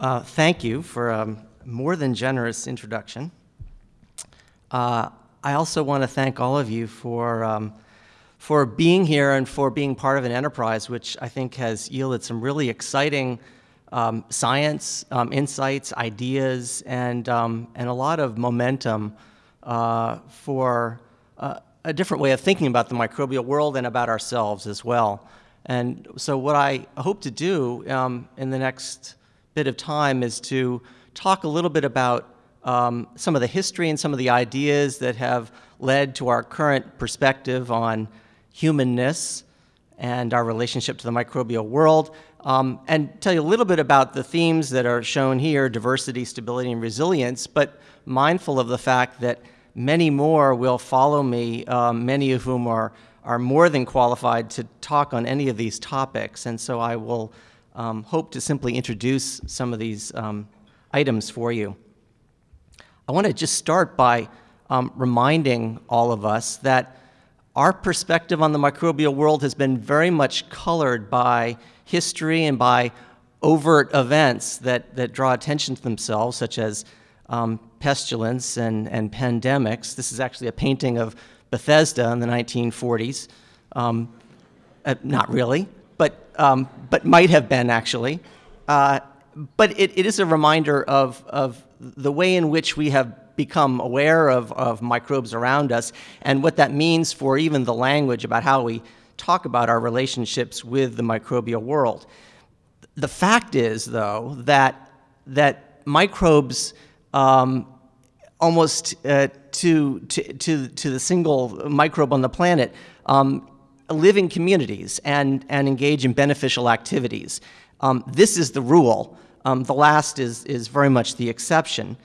Uh, thank you for a more than generous introduction. Uh, I also want to thank all of you for, um, for being here and for being part of an enterprise which I think has yielded some really exciting um, science, um, insights, ideas, and, um, and a lot of momentum uh, for uh, a different way of thinking about the microbial world and about ourselves as well. And so what I hope to do um, in the next bit of time is to talk a little bit about um, some of the history and some of the ideas that have led to our current perspective on humanness and our relationship to the microbial world, um, and tell you a little bit about the themes that are shown here, diversity, stability, and resilience, but mindful of the fact that many more will follow me, um, many of whom are, are more than qualified to talk on any of these topics. And so I will um, hope to simply introduce some of these um, items for you. I want to just start by um, reminding all of us that our perspective on the microbial world has been very much colored by history and by overt events that, that draw attention to themselves, such as um, pestilence and, and pandemics. This is actually a painting of Bethesda in the 1940s. Um, uh, not really but, um, but might have been actually. Uh, but it, it is a reminder of, of the way in which we have become aware of, of microbes around us and what that means for even the language about how we talk about our relationships with the microbial world. The fact is, though, that, that microbes um, almost uh, to, to, to, to the single microbe on the planet um, live in communities and, and engage in beneficial activities. Um, this is the rule. Um, the last is, is very much the exception.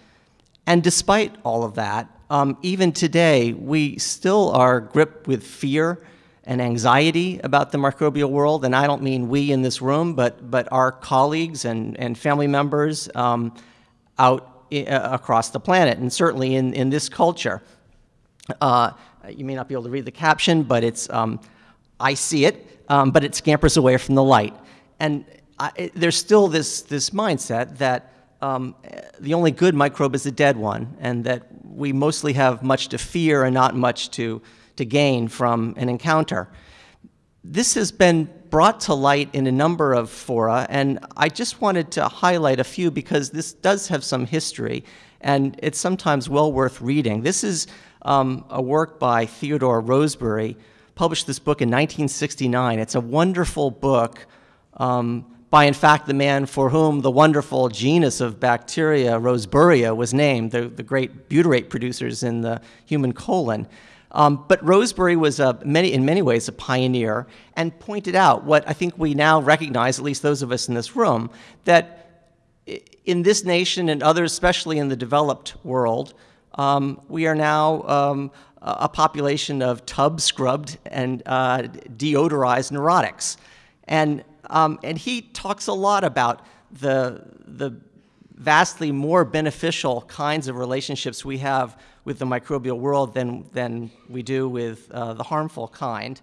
And despite all of that, um, even today, we still are gripped with fear and anxiety about the microbial world. And I don't mean we in this room, but, but our colleagues and, and family members um, out uh, across the planet, and certainly in, in this culture. Uh, you may not be able to read the caption, but it's um, I see it, um, but it scampers away from the light. And I, it, there's still this, this mindset that um, the only good microbe is the dead one, and that we mostly have much to fear and not much to, to gain from an encounter. This has been brought to light in a number of fora, and I just wanted to highlight a few because this does have some history, and it's sometimes well worth reading. This is um, a work by Theodore Rosebury, published this book in 1969. It's a wonderful book um, by, in fact, the man for whom the wonderful genus of bacteria, Roseburia, was named, the, the great butyrate producers in the human colon. Um, but Rosebury was a, many, in many ways a pioneer and pointed out what I think we now recognize, at least those of us in this room, that in this nation and others, especially in the developed world, um, we are now um, a population of tub scrubbed and uh, deodorized neurotics. And, um, and he talks a lot about the, the vastly more beneficial kinds of relationships we have with the microbial world than, than we do with uh, the harmful kind.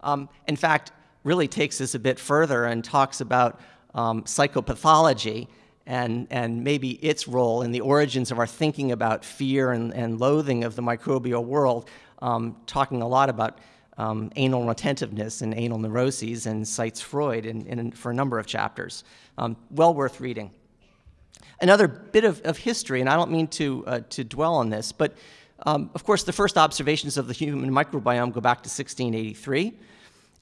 Um, in fact, really takes this a bit further and talks about um, psychopathology and, and maybe its role in the origins of our thinking about fear and, and loathing of the microbial world, um, talking a lot about um, anal retentiveness and anal neuroses and cites Freud in, in, for a number of chapters. Um, well worth reading. Another bit of, of history, and I don't mean to, uh, to dwell on this, but um, of course the first observations of the human microbiome go back to 1683.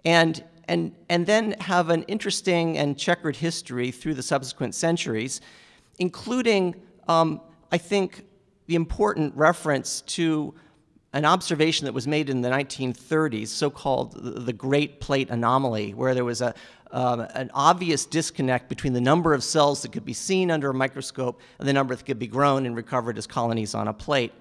And and, and then have an interesting and checkered history through the subsequent centuries, including, um, I think, the important reference to an observation that was made in the 1930s, so-called the Great Plate Anomaly, where there was a, um, an obvious disconnect between the number of cells that could be seen under a microscope and the number that could be grown and recovered as colonies on a plate.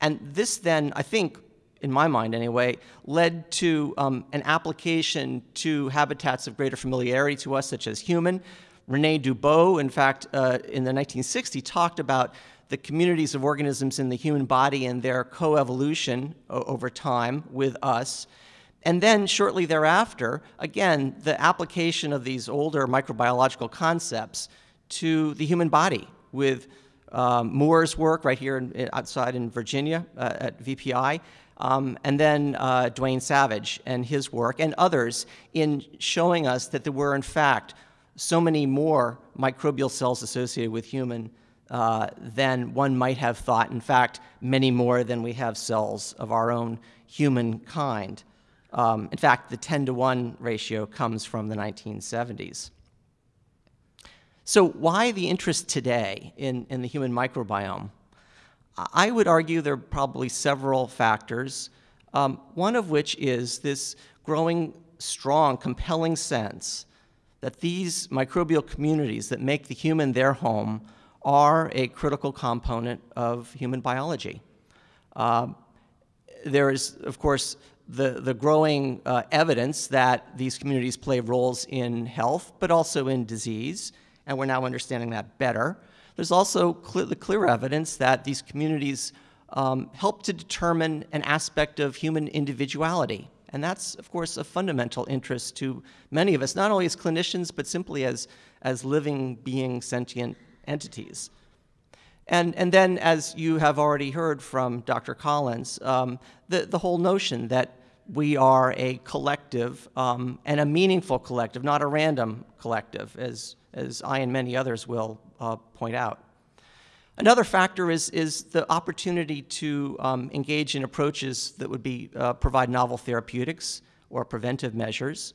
And this then, I think, in my mind anyway, led to um, an application to habitats of greater familiarity to us, such as human. Rene Dubos, in fact, uh, in the 1960s, talked about the communities of organisms in the human body and their coevolution over time with us. And then shortly thereafter, again, the application of these older microbiological concepts to the human body with um, Moore's work right here in, outside in Virginia uh, at VPI, um, and then uh, Dwayne Savage and his work, and others in showing us that there were, in fact, so many more microbial cells associated with human uh, than one might have thought. In fact, many more than we have cells of our own human kind. Um, in fact, the 10 to 1 ratio comes from the 1970s. So why the interest today in, in the human microbiome? I would argue there are probably several factors, um, one of which is this growing strong, compelling sense that these microbial communities that make the human their home are a critical component of human biology. Uh, there is, of course, the, the growing uh, evidence that these communities play roles in health, but also in disease, and we're now understanding that better. There's also the clear evidence that these communities um, help to determine an aspect of human individuality. And that's, of course, a fundamental interest to many of us, not only as clinicians, but simply as, as living, being, sentient entities. And, and then, as you have already heard from Dr. Collins, um, the, the whole notion that we are a collective um, and a meaningful collective, not a random collective, as, as I and many others will uh, point out. Another factor is, is the opportunity to um, engage in approaches that would be, uh, provide novel therapeutics or preventive measures,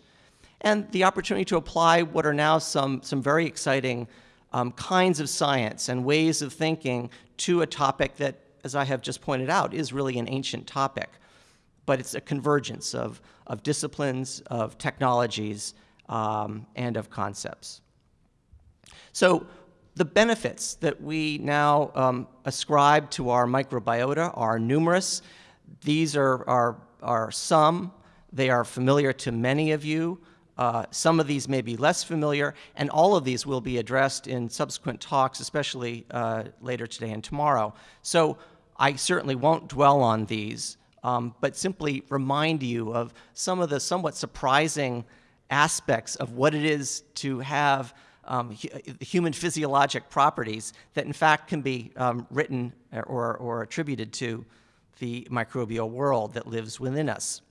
and the opportunity to apply what are now some, some very exciting um, kinds of science and ways of thinking to a topic that, as I have just pointed out, is really an ancient topic. But it's a convergence of, of disciplines, of technologies, um, and of concepts. So the benefits that we now um, ascribe to our microbiota are numerous. These are, are, are some. They are familiar to many of you. Uh, some of these may be less familiar, and all of these will be addressed in subsequent talks, especially uh, later today and tomorrow. So I certainly won't dwell on these, um, but simply remind you of some of the somewhat surprising aspects of what it is to have um, human physiologic properties that in fact can be um, written or, or attributed to the microbial world that lives within us.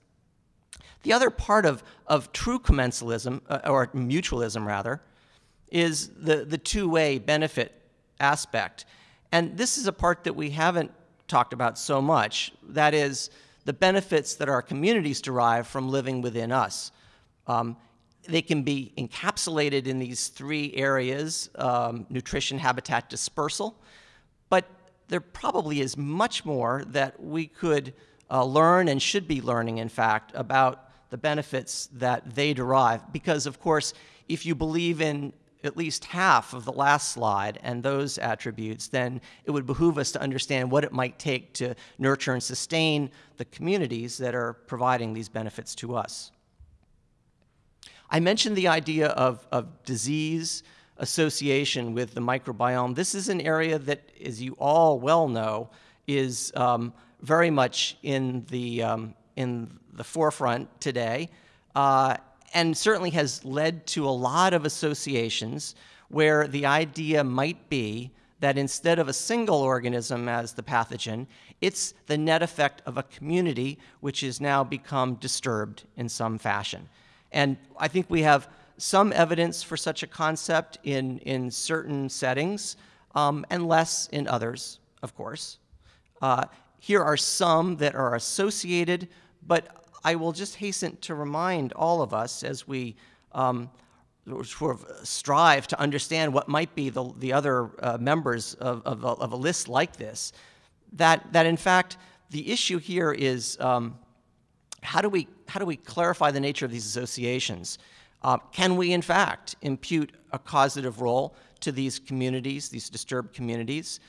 The other part of, of true commensalism, uh, or mutualism rather, is the, the two-way benefit aspect. And this is a part that we haven't talked about so much. That is the benefits that our communities derive from living within us. Um, they can be encapsulated in these three areas, um, nutrition, habitat, dispersal, but there probably is much more that we could uh, learn and should be learning, in fact, about the benefits that they derive. Because, of course, if you believe in at least half of the last slide and those attributes, then it would behoove us to understand what it might take to nurture and sustain the communities that are providing these benefits to us. I mentioned the idea of, of disease association with the microbiome. This is an area that, as you all well know, is um, very much in the, um, in the forefront today, uh, and certainly has led to a lot of associations where the idea might be that instead of a single organism as the pathogen, it's the net effect of a community which has now become disturbed in some fashion. And I think we have some evidence for such a concept in, in certain settings um, and less in others, of course. Uh, here are some that are associated, but I will just hasten to remind all of us as we um, sort of strive to understand what might be the, the other uh, members of, of, of, a list like this, that, that in fact the issue here is um, how do we, how do we clarify the nature of these associations? Uh, can we, in fact, impute a causative role to these communities, these disturbed communities?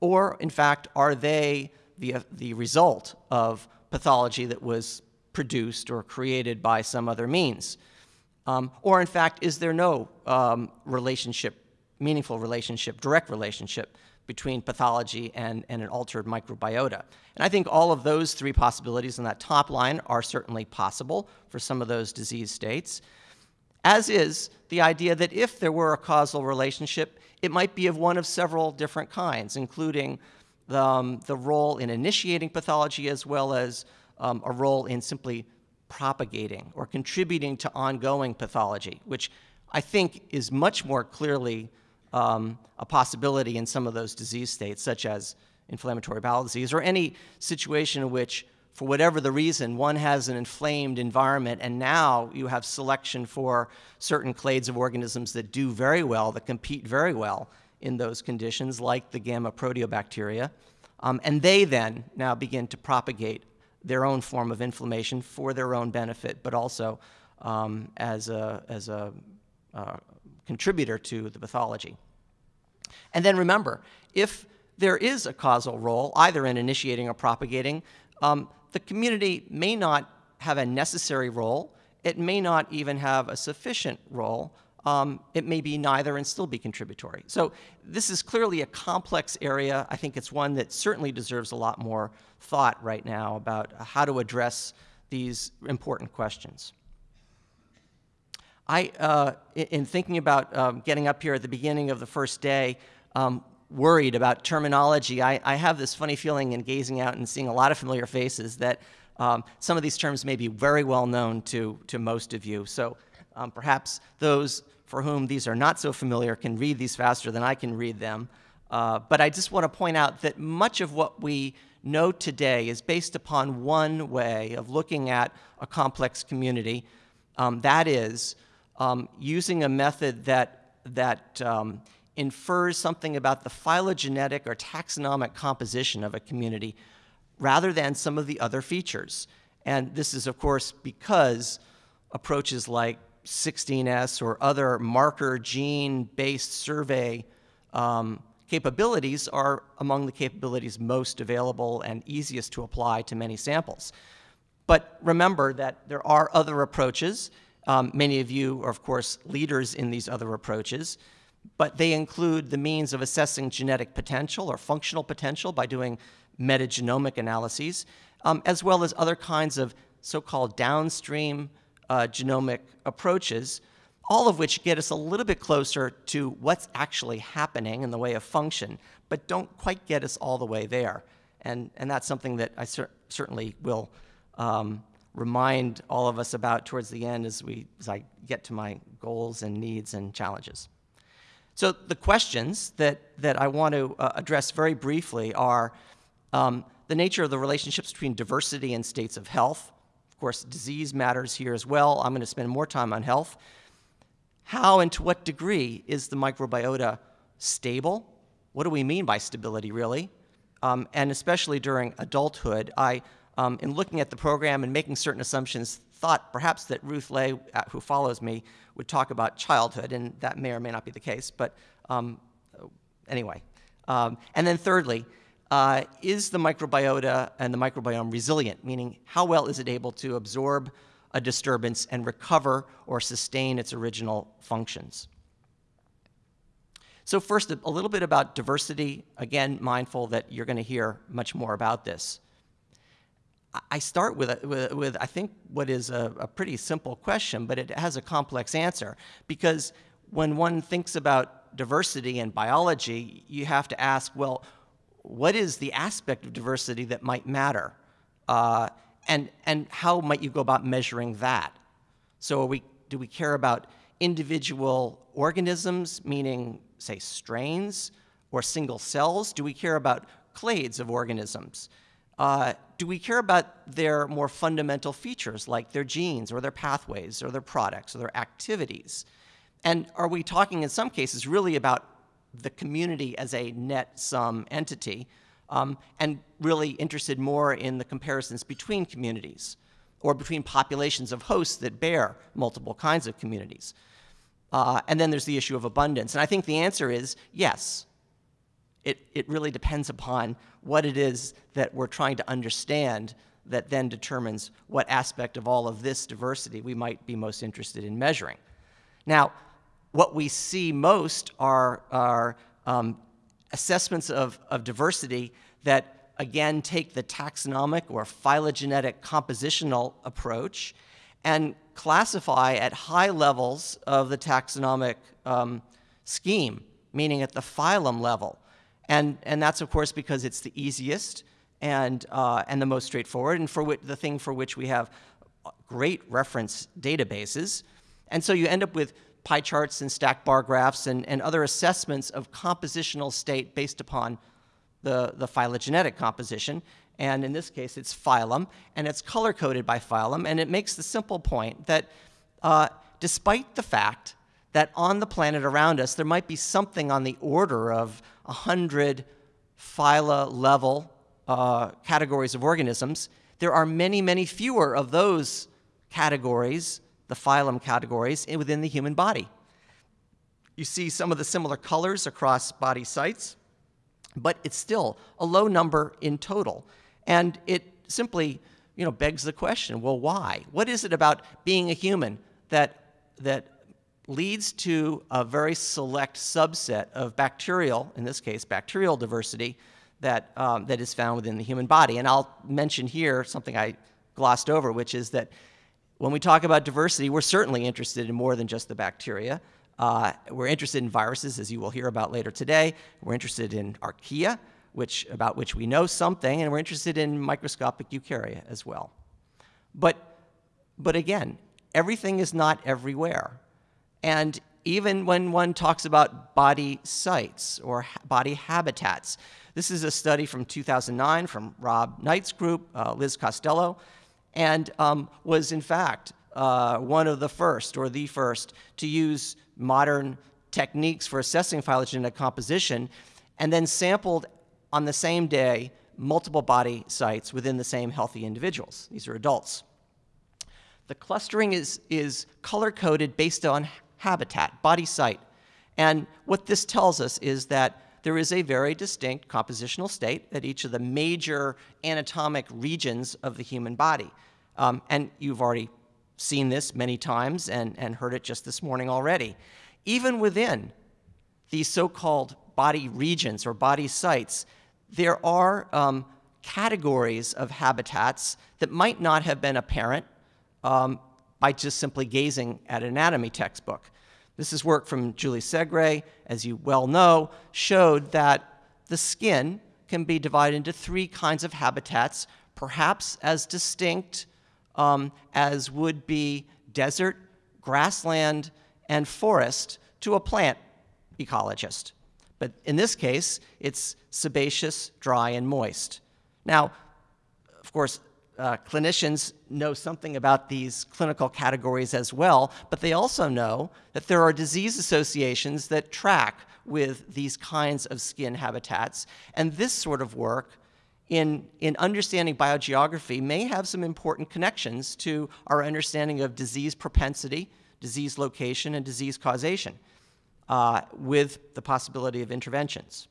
Or, in fact, are they the, uh, the result of pathology that was produced or created by some other means? Um, or, in fact, is there no um, relationship, meaningful relationship, direct relationship between pathology and, and an altered microbiota. And I think all of those three possibilities in that top line are certainly possible for some of those disease states. as is the idea that if there were a causal relationship, it might be of one of several different kinds, including the, um, the role in initiating pathology as well as um, a role in simply propagating or contributing to ongoing pathology, which I think is much more clearly um, a possibility in some of those disease states, such as inflammatory bowel disease, or any situation in which, for whatever the reason, one has an inflamed environment, and now you have selection for certain clades of organisms that do very well, that compete very well in those conditions, like the gamma proteobacteria. Um, and they then now begin to propagate their own form of inflammation for their own benefit, but also um, as a, as a uh, contributor to the pathology. And then remember, if there is a causal role, either in initiating or propagating, um, the community may not have a necessary role. It may not even have a sufficient role. Um, it may be neither and still be contributory. So this is clearly a complex area. I think it's one that certainly deserves a lot more thought right now about how to address these important questions. I, uh, in thinking about um, getting up here at the beginning of the first day, um, worried about terminology. I, I, have this funny feeling in gazing out and seeing a lot of familiar faces that um, some of these terms may be very well known to, to most of you. So um, perhaps those for whom these are not so familiar can read these faster than I can read them. Uh, but I just want to point out that much of what we know today is based upon one way of looking at a complex community. Um, that is, um, using a method that, that um, infers something about the phylogenetic or taxonomic composition of a community rather than some of the other features. And this is, of course, because approaches like 16S or other marker gene-based survey um, capabilities are among the capabilities most available and easiest to apply to many samples. But remember that there are other approaches, um, many of you are, of course, leaders in these other approaches, but they include the means of assessing genetic potential or functional potential by doing metagenomic analyses, um, as well as other kinds of so-called downstream uh, genomic approaches, all of which get us a little bit closer to what's actually happening in the way of function, but don't quite get us all the way there. And, and that's something that I cer certainly will um, remind all of us about towards the end as, we, as I get to my goals and needs and challenges. So the questions that, that I want to uh, address very briefly are um, the nature of the relationships between diversity and states of health. Of course, disease matters here as well. I'm going to spend more time on health. How and to what degree is the microbiota stable? What do we mean by stability, really? Um, and especially during adulthood, I um, in looking at the program and making certain assumptions, thought perhaps that Ruth Ley, uh, who follows me, would talk about childhood, and that may or may not be the case. But um, anyway. Um, and then thirdly, uh, is the microbiota and the microbiome resilient? Meaning, how well is it able to absorb a disturbance and recover or sustain its original functions? So first, a little bit about diversity. Again, mindful that you're going to hear much more about this. I start with, with, with, I think, what is a, a, pretty simple question, but it has a complex answer. Because when one thinks about diversity in biology, you have to ask, well, what is the aspect of diversity that might matter? Uh, and, and how might you go about measuring that? So we, do we care about individual organisms, meaning, say, strains, or single cells? Do we care about clades of organisms? Uh, do we care about their more fundamental features like their genes or their pathways or their products or their activities? And are we talking in some cases really about the community as a net sum entity um, and really interested more in the comparisons between communities or between populations of hosts that bear multiple kinds of communities? Uh, and then there's the issue of abundance. And I think the answer is yes. It, it really depends upon what it is that we're trying to understand that then determines what aspect of all of this diversity we might be most interested in measuring. Now, what we see most are, are um, assessments of, of diversity that, again, take the taxonomic or phylogenetic compositional approach and classify at high levels of the taxonomic um, scheme, meaning at the phylum level. And, and that's, of course, because it's the easiest and, uh, and the most straightforward, and for the thing for which we have great reference databases. And so you end up with pie charts and stack bar graphs and, and other assessments of compositional state based upon the, the phylogenetic composition. And in this case, it's phylum, and it's color coded by phylum. And it makes the simple point that uh, despite the fact that on the planet around us, there might be something on the order of 100 phyla level uh, categories of organisms, there are many, many fewer of those categories, the phylum categories, within the human body. You see some of the similar colors across body sites, but it's still a low number in total. And it simply you know, begs the question, well, why? What is it about being a human that, that leads to a very select subset of bacterial, in this case, bacterial diversity, that, um, that is found within the human body? And I'll mention here something I glossed over, which is that when we talk about diversity, we're certainly interested in more than just the bacteria. Uh, we're interested in viruses, as you will hear about later today. We're interested in archaea, which, about which we know something, and we're interested in microscopic eukarya as well. But, but again, everything is not everywhere. And even when one talks about body sites or body habitats, this is a study from 2009 from Rob Knight's group, uh, Liz Costello, and um, was in fact uh, one of the first or the first to use modern techniques for assessing phylogenetic composition and then sampled on the same day multiple body sites within the same healthy individuals. These are adults. The clustering is, is color coded based on habitat, body site. And what this tells us is that there is a very distinct compositional state at each of the major anatomic regions of the human body. Um, and you've already seen this many times and, and heard it just this morning already. Even within these so-called body regions or body sites, there are um, categories of habitats that might not have been apparent um, by just simply gazing at an anatomy textbook. This is work from Julie Segre, as you well know, showed that the skin can be divided into three kinds of habitats, perhaps as distinct um, as would be desert, grassland, and forest to a plant ecologist. But in this case, it's sebaceous, dry, and moist. Now, of course, uh, clinicians know something about these clinical categories as well, but they also know that there are disease associations that track with these kinds of skin habitats. And this sort of work in, in understanding biogeography may have some important connections to our understanding of disease propensity, disease location, and disease causation uh, with the possibility of interventions.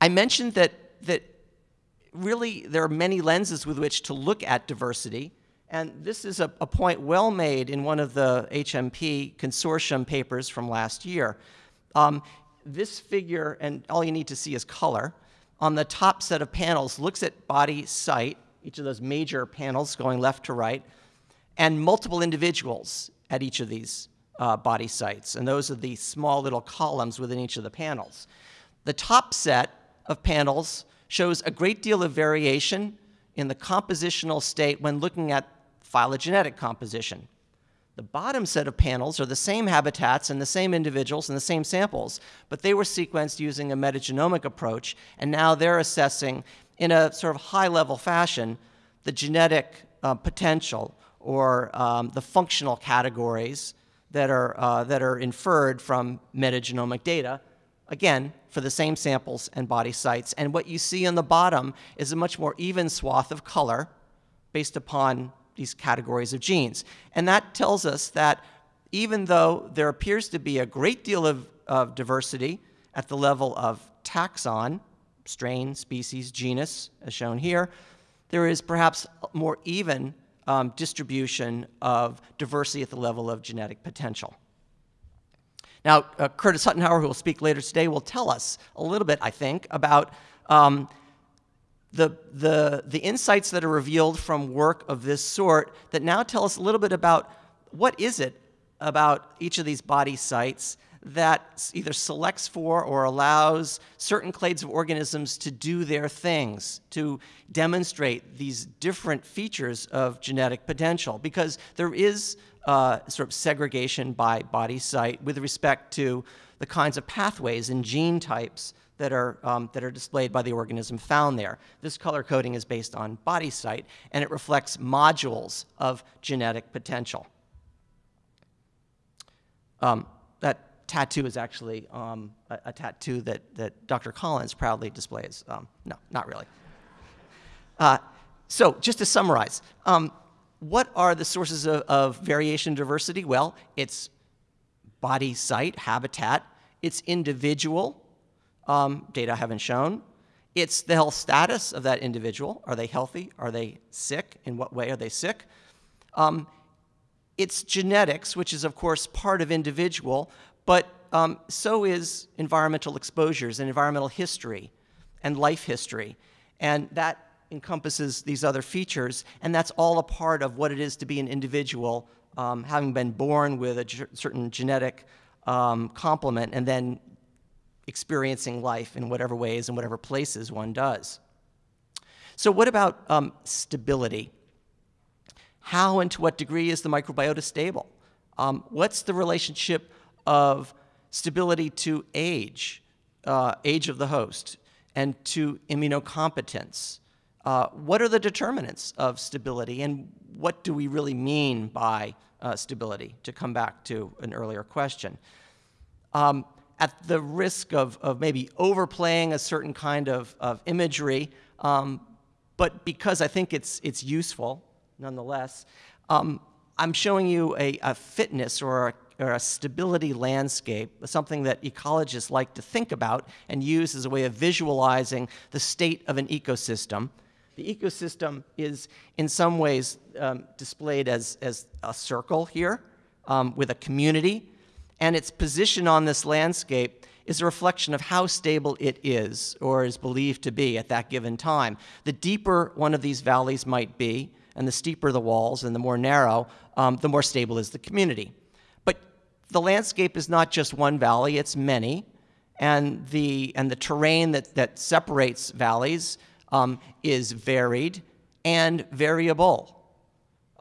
I mentioned that, that really there are many lenses with which to look at diversity, and this is a, a point well made in one of the HMP consortium papers from last year. Um, this figure, and all you need to see is color, on the top set of panels looks at body site, each of those major panels going left to right, and multiple individuals at each of these uh, body sites. And those are the small little columns within each of the panels. The top set of panels shows a great deal of variation in the compositional state when looking at phylogenetic composition. The bottom set of panels are the same habitats and the same individuals and the same samples, but they were sequenced using a metagenomic approach, and now they're assessing in a sort of high-level fashion the genetic uh, potential or um, the functional categories that are, uh, that are inferred from metagenomic data, again, for the same samples and body sites. And what you see on the bottom is a much more even swath of color based upon these categories of genes. And that tells us that even though there appears to be a great deal of, of diversity at the level of taxon, strain, species, genus, as shown here, there is perhaps more even um, distribution of diversity at the level of genetic potential. Now, uh, Curtis Huttenhower, who will speak later today, will tell us a little bit, I think, about um, the, the, the insights that are revealed from work of this sort that now tell us a little bit about what is it about each of these body sites that either selects for or allows certain clades of organisms to do their things, to demonstrate these different features of genetic potential, because there is uh, sort of segregation by body site with respect to the kinds of pathways and gene types that are, um, that are displayed by the organism found there. This color coding is based on body site, and it reflects modules of genetic potential. Um, that tattoo is actually um, a, a, tattoo that, that Dr. Collins proudly displays. Um, no, not really. Uh, so just to summarize, um, what are the sources of, of variation diversity? Well, it's body site, habitat, it's individual, um, data I haven't shown. It's the health status of that individual. Are they healthy? Are they sick? In what way are they sick? Um, it's genetics, which is, of course, part of individual, but um, so is environmental exposures and environmental history and life history. And that encompasses these other features, and that's all a part of what it is to be an individual, um, having been born with a certain genetic um, complement and then experiencing life in whatever ways and whatever places one does. So what about um, stability? How and to what degree is the microbiota stable? Um, what's the relationship of stability to age, uh, age of the host, and to immunocompetence? Uh, what are the determinants of stability, and what do we really mean by uh, stability, to come back to an earlier question? Um, at the risk of, of maybe overplaying a certain kind of, of imagery, um, but because I think it's, it's useful nonetheless, um, I'm showing you a, a fitness or a, or a, stability landscape, something that ecologists like to think about and use as a way of visualizing the state of an ecosystem. The ecosystem is in some ways um, displayed as, as a circle here um, with a community and its position on this landscape is a reflection of how stable it is or is believed to be at that given time. The deeper one of these valleys might be, and the steeper the walls and the more narrow, um, the more stable is the community. But the landscape is not just one valley, it's many, and the, and the terrain that, that separates valleys um, is varied and variable.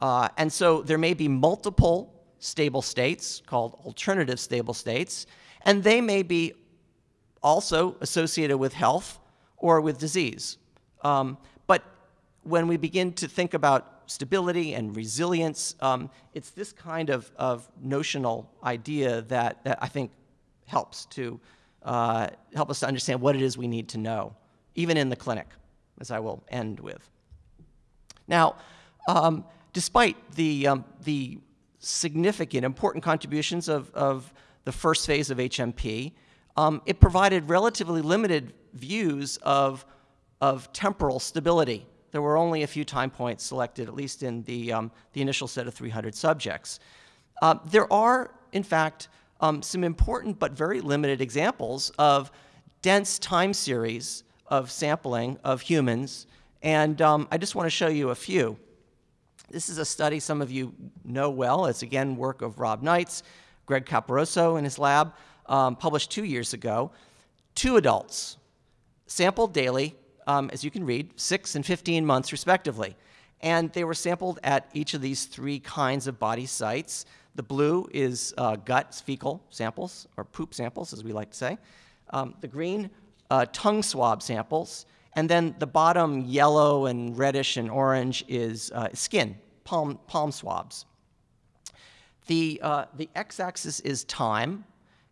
Uh, and so there may be multiple stable states called alternative stable states, and they may be also associated with health or with disease. Um, but when we begin to think about stability and resilience, um, it's this kind of, of notional idea that, that I think helps to uh, help us to understand what it is we need to know, even in the clinic, as I will end with. Now, um, despite the, um, the significant, important contributions of, of the first phase of HMP. Um, it provided relatively limited views of, of temporal stability. There were only a few time points selected, at least in the, um, the initial set of 300 subjects. Uh, there are, in fact, um, some important but very limited examples of dense time series of sampling of humans, and um, I just want to show you a few. This is a study some of you know well. It's again work of Rob Knights, Greg Caporaso in his lab, um, published two years ago. Two adults, sampled daily, um, as you can read, six and 15 months respectively. And they were sampled at each of these three kinds of body sites. The blue is uh, gut, fecal samples, or poop samples, as we like to say. Um, the green, uh, tongue swab samples. And then the bottom yellow and reddish and orange is uh, skin, palm, palm swabs. The, uh, the x-axis is time,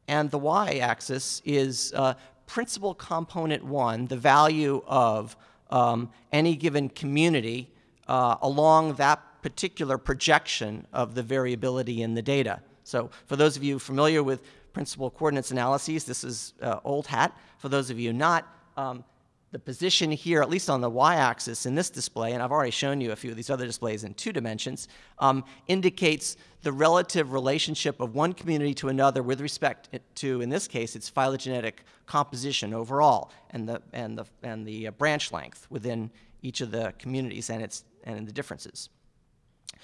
and the y-axis is uh, principal component one, the value of um, any given community uh, along that particular projection of the variability in the data. So for those of you familiar with principal coordinates analyses, this is uh, old hat. For those of you not, um, the position here, at least on the y-axis in this display, and I've already shown you a few of these other displays in two dimensions, um, indicates the relative relationship of one community to another with respect to, in this case, its phylogenetic composition overall and the, and the, and the uh, branch length within each of the communities and, its, and the differences.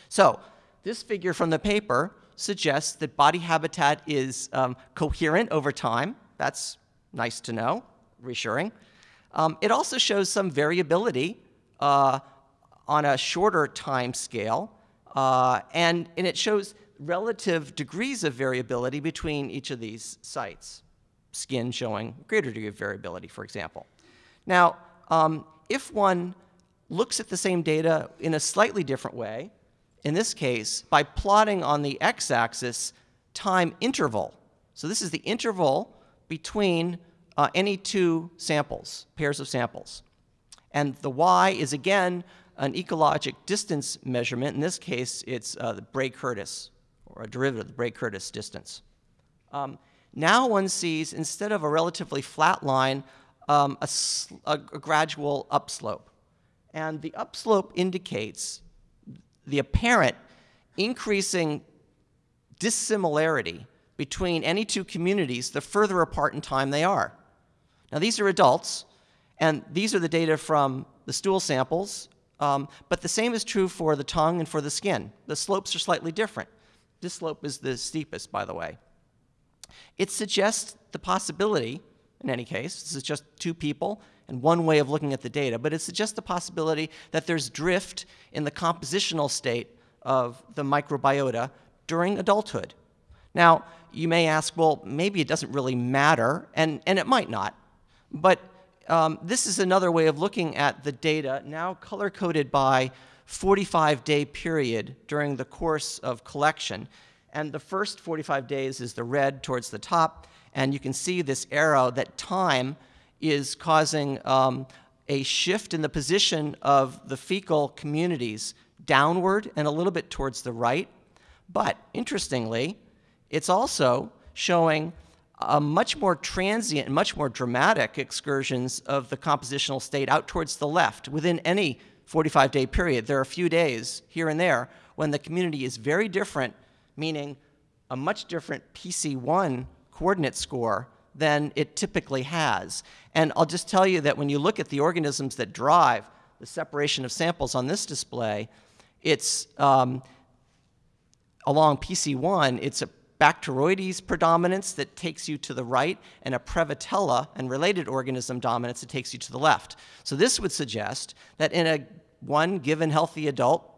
So this figure from the paper suggests that body habitat is um, coherent over time. That's nice to know, reassuring. Um, it also shows some variability uh, on a shorter time scale, uh, and, and it shows relative degrees of variability between each of these sites, skin showing greater degree of variability, for example. Now, um, if one looks at the same data in a slightly different way, in this case, by plotting on the x-axis time interval. So this is the interval between uh, any two samples, pairs of samples. And the y is, again, an ecologic distance measurement. In this case, it's uh, the Bray-Curtis, or a derivative of the Bray-Curtis distance. Um, now one sees, instead of a relatively flat line, um, a, a, a gradual upslope. And the upslope indicates the apparent increasing dissimilarity between any two communities the further apart in time they are. Now, these are adults, and these are the data from the stool samples, um, but the same is true for the tongue and for the skin. The slopes are slightly different. This slope is the steepest, by the way. It suggests the possibility, in any case, this is just two people and one way of looking at the data, but it suggests the possibility that there's drift in the compositional state of the microbiota during adulthood. Now, you may ask, well, maybe it doesn't really matter, and, and it might not. But um, this is another way of looking at the data, now color-coded by 45-day period during the course of collection. And the first 45 days is the red towards the top, and you can see this arrow that time is causing um, a shift in the position of the fecal communities downward and a little bit towards the right. But interestingly, it's also showing a much more transient and much more dramatic excursions of the compositional state out towards the left within any 45 day period. There are a few days here and there when the community is very different, meaning a much different PC1 coordinate score than it typically has. And I'll just tell you that when you look at the organisms that drive the separation of samples on this display, it's um, along PC1, it's a Bacteroides predominance that takes you to the right, and a Prevotella and related organism dominance that takes you to the left. So this would suggest that in a one given healthy adult,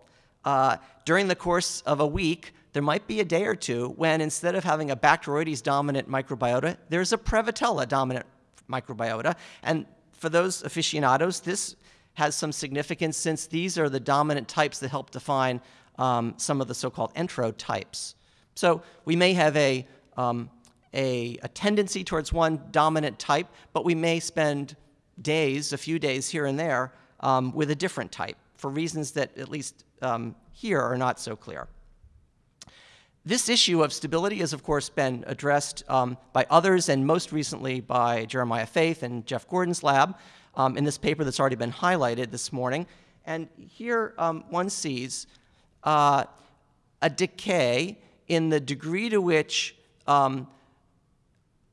uh, during the course of a week, there might be a day or two when instead of having a Bacteroides dominant microbiota, there's a Prevotella dominant microbiota. And for those aficionados, this has some significance since these are the dominant types that help define um, some of the so-called enterotypes. So we may have a, um, a, a, tendency towards one dominant type, but we may spend days, a few days here and there, um, with a different type for reasons that at least um, here are not so clear. This issue of stability has, of course, been addressed um, by others, and most recently by Jeremiah Faith and Jeff Gordon's lab um, in this paper that's already been highlighted this morning. And here um, one sees uh, a decay in the degree to which um,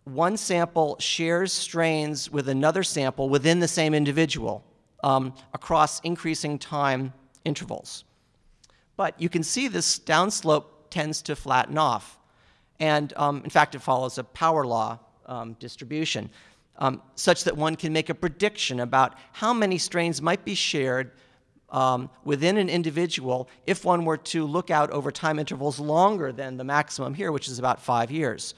one sample shares strains with another sample within the same individual um, across increasing time intervals. But you can see this downslope tends to flatten off. And um, in fact, it follows a power law um, distribution, um, such that one can make a prediction about how many strains might be shared um, within an individual if one were to look out over time intervals longer than the maximum here, which is about five years.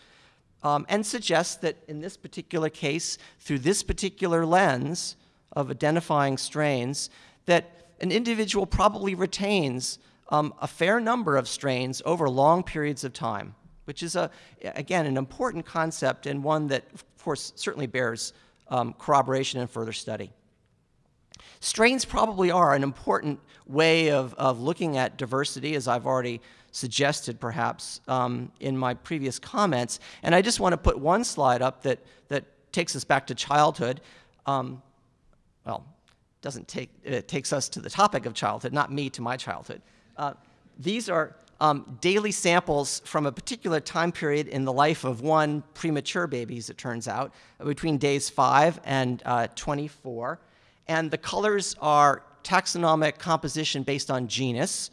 Um, and suggests that in this particular case, through this particular lens of identifying strains, that an individual probably retains um, a fair number of strains over long periods of time, which is, a, again, an important concept and one that, of course, certainly bears um, corroboration and further study. Strains probably are an important way of, of looking at diversity, as I've already suggested perhaps um, in my previous comments. And I just want to put one slide up that, that takes us back to childhood. Um, well, doesn't take, it takes us to the topic of childhood, not me to my childhood. Uh, these are um, daily samples from a particular time period in the life of one premature baby, as it turns out, between days 5 and uh, 24. And the colors are taxonomic composition based on genus.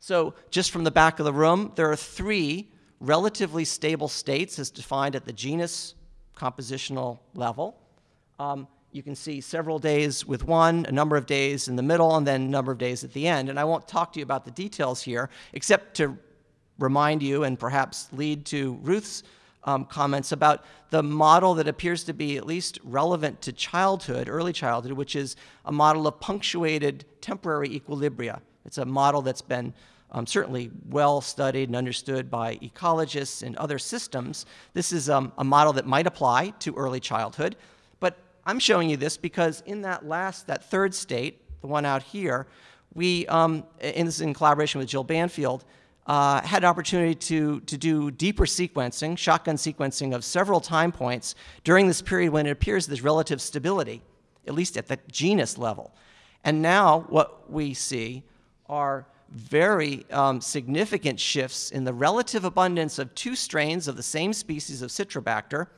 So just from the back of the room, there are three relatively stable states as defined at the genus compositional level. Um, you can see several days with one, a number of days in the middle, and then a number of days at the end. And I won't talk to you about the details here, except to remind you and perhaps lead to Ruth's um, comments about the model that appears to be at least relevant to childhood, early childhood, which is a model of punctuated temporary equilibria. It's a model that's been um, certainly well studied and understood by ecologists and other systems. This is um, a model that might apply to early childhood. But I'm showing you this because in that last, that third state, the one out here, we, um, and this is in collaboration with Jill Banfield, uh, had an opportunity to, to do deeper sequencing, shotgun sequencing of several time points during this period when it appears there's relative stability, at least at the genus level. And now what we see are very um, significant shifts in the relative abundance of two strains of the same species of Citrobacter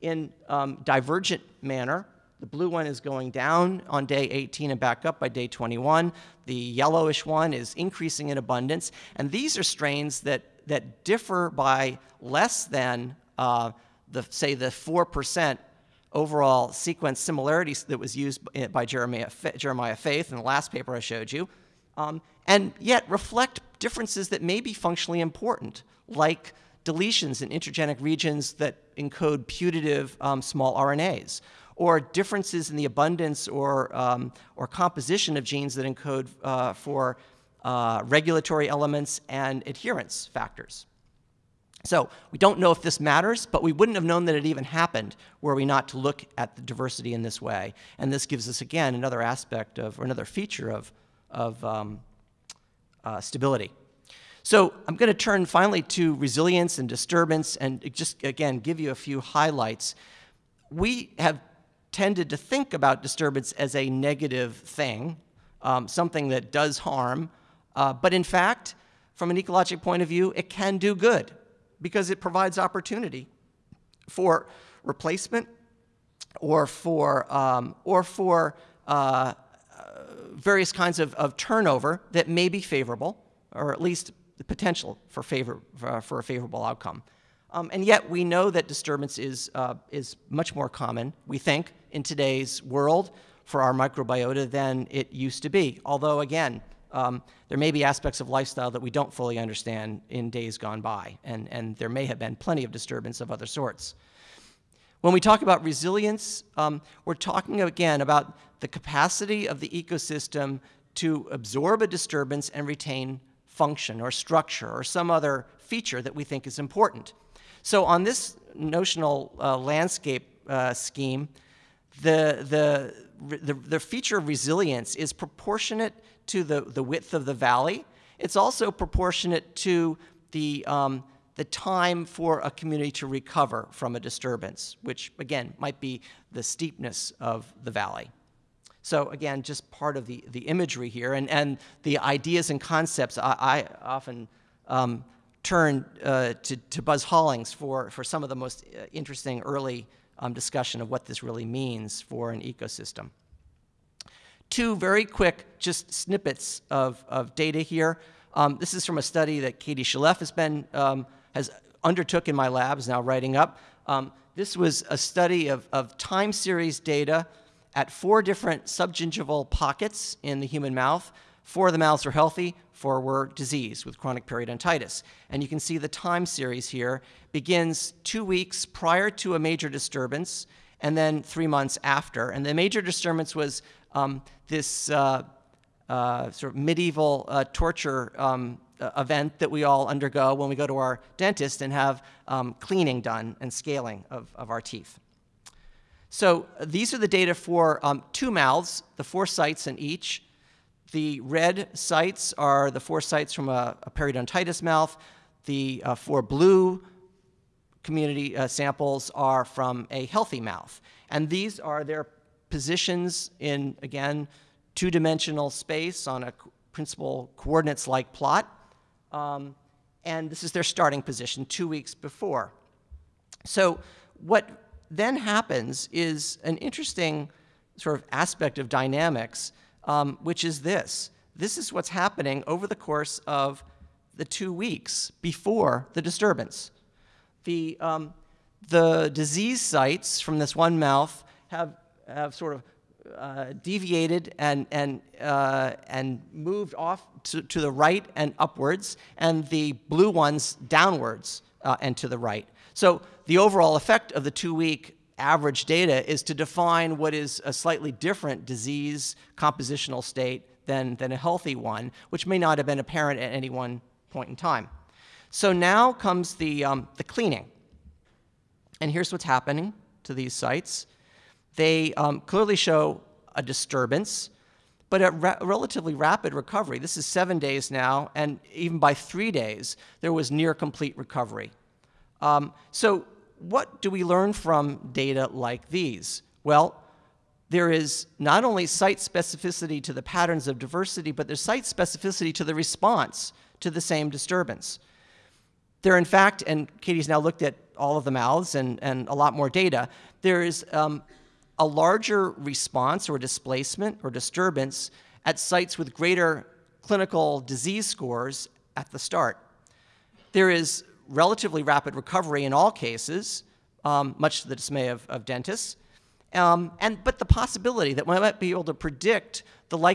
in um, divergent manner. The blue one is going down on day 18 and back up by day 21. The yellowish one is increasing in abundance. And these are strains that, that differ by less than, uh, the, say, the 4% overall sequence similarities that was used by Jeremiah, Jeremiah Faith in the last paper I showed you, um, and yet reflect differences that may be functionally important, like deletions in intergenic regions that encode putative um, small RNAs, or differences in the abundance or, um, or composition of genes that encode uh, for uh, regulatory elements and adherence factors. So we don't know if this matters, but we wouldn't have known that it even happened were we not to look at the diversity in this way. And this gives us, again, another aspect of, or another feature of, of um, uh, stability. So I'm going to turn finally to resilience and disturbance and just, again, give you a few highlights. We have tended to think about disturbance as a negative thing, um, something that does harm. Uh, but in fact, from an ecologic point of view, it can do good because it provides opportunity for replacement or for, um, or for uh, uh, various kinds of, of turnover that may be favorable, or at least the potential for, favor, for, for a favorable outcome. Um, and yet we know that disturbance is, uh, is much more common, we think, in today's world for our microbiota than it used to be. Although, again, um, there may be aspects of lifestyle that we don't fully understand in days gone by, and, and there may have been plenty of disturbance of other sorts. When we talk about resilience, um, we're talking again about the capacity of the ecosystem to absorb a disturbance and retain function or structure or some other feature that we think is important. So on this notional uh, landscape uh, scheme, the, the, the, the, feature of resilience is proportionate to the, the width of the valley. It's also proportionate to the, um, the time for a community to recover from a disturbance, which again might be the steepness of the valley. So again, just part of the, the imagery here and, and the ideas and concepts I, I often um, turn uh, to, to Buzz Hollings for, for some of the most uh, interesting early um, discussion of what this really means for an ecosystem. Two very quick just snippets of, of data here. Um, this is from a study that Katie Shalef has been, um, has undertook in my lab, is now writing up. Um, this was a study of, of time series data at four different subgingival pockets in the human mouth. Four of the mouths were healthy, four were diseased with chronic periodontitis. And you can see the time series here begins two weeks prior to a major disturbance and then three months after. And the major disturbance was um, this uh, uh, sort of medieval uh, torture um, event that we all undergo when we go to our dentist and have um, cleaning done and scaling of, of our teeth. So these are the data for um, two mouths, the four sites in each. The red sites are the four sites from a, a periodontitis mouth. The uh, four blue community uh, samples are from a healthy mouth. And these are their positions in, again, two-dimensional space on a principal coordinates-like plot. Um, and this is their starting position two weeks before. So what then happens is an interesting sort of aspect of dynamics, um, which is this. This is what's happening over the course of the two weeks before the disturbance. The, um, the disease sites from this one mouth have, have sort of uh, deviated and, and, uh, and moved off to, to the right and upwards, and the blue ones downwards uh, and to the right. So the overall effect of the two-week average data is to define what is a slightly different disease compositional state than, than a healthy one, which may not have been apparent at any one point in time. So now comes the, um, the cleaning. And here's what's happening to these sites. They um, clearly show a disturbance, but a ra relatively rapid recovery. This is seven days now, and even by three days, there was near complete recovery. Um, so, what do we learn from data like these? Well, there is not only site specificity to the patterns of diversity, but there's site specificity to the response to the same disturbance. There, in fact, and Katie's now looked at all of the mouths and, and a lot more data, there is um, a larger response or displacement or disturbance at sites with greater clinical disease scores at the start. There is relatively rapid recovery in all cases, um, much to the dismay of, of dentists, um, and, but the possibility that we might be able to predict the likely